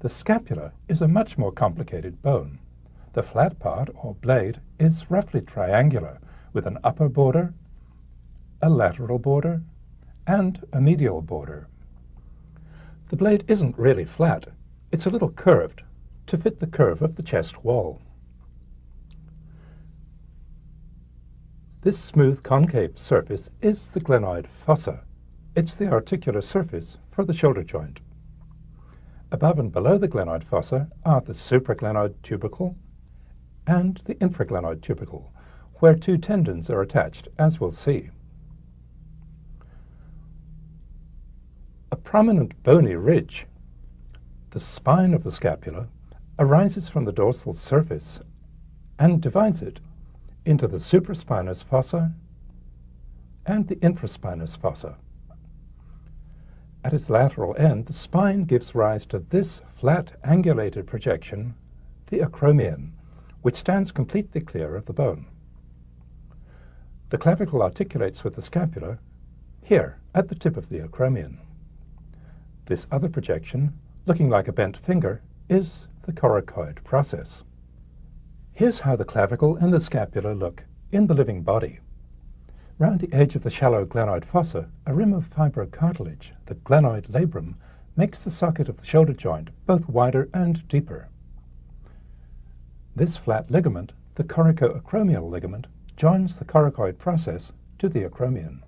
The scapula is a much more complicated bone. The flat part, or blade, is roughly triangular, with an upper border, a lateral border, and a medial border. The blade isn't really flat. It's a little curved to fit the curve of the chest wall. This smooth concave surface is the glenoid fossa. It's the articular surface for the shoulder joint. Above and below the glenoid fossa are the supraglenoid tubercle and the infraglenoid tubercle, where two tendons are attached, as we'll see. A prominent bony ridge, the spine of the scapula, arises from the dorsal surface and divides it into the supraspinous fossa and the infraspinous fossa. At its lateral end, the spine gives rise to this flat angulated projection, the acromion, which stands completely clear of the bone. The clavicle articulates with the scapula here at the tip of the acromion. This other projection, looking like a bent finger, is the coracoid process. Here's how the clavicle and the scapula look in the living body. Round the edge of the shallow glenoid fossa, a rim of fibrocartilage, the glenoid labrum, makes the socket of the shoulder joint both wider and deeper. This flat ligament, the coracoacromial ligament, joins the coracoid process to the acromion.